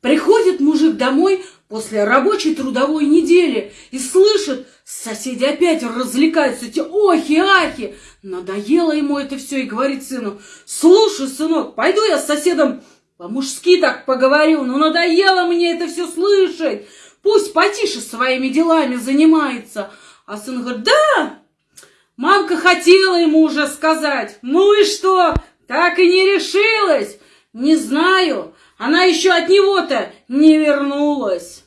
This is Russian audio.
Приходит мужик домой после рабочей трудовой недели и слышит, соседи опять развлекаются, эти охи-ахи. Надоело ему это все и говорит сыну, слушай, сынок, пойду я с соседом по-мужски так поговорю, но надоело мне это все слышать. Пусть потише своими делами занимается. А сын говорит, да, мамка хотела ему уже сказать. Ну и что, так и не решилась? Не знаю, она еще от него-то не вернулась.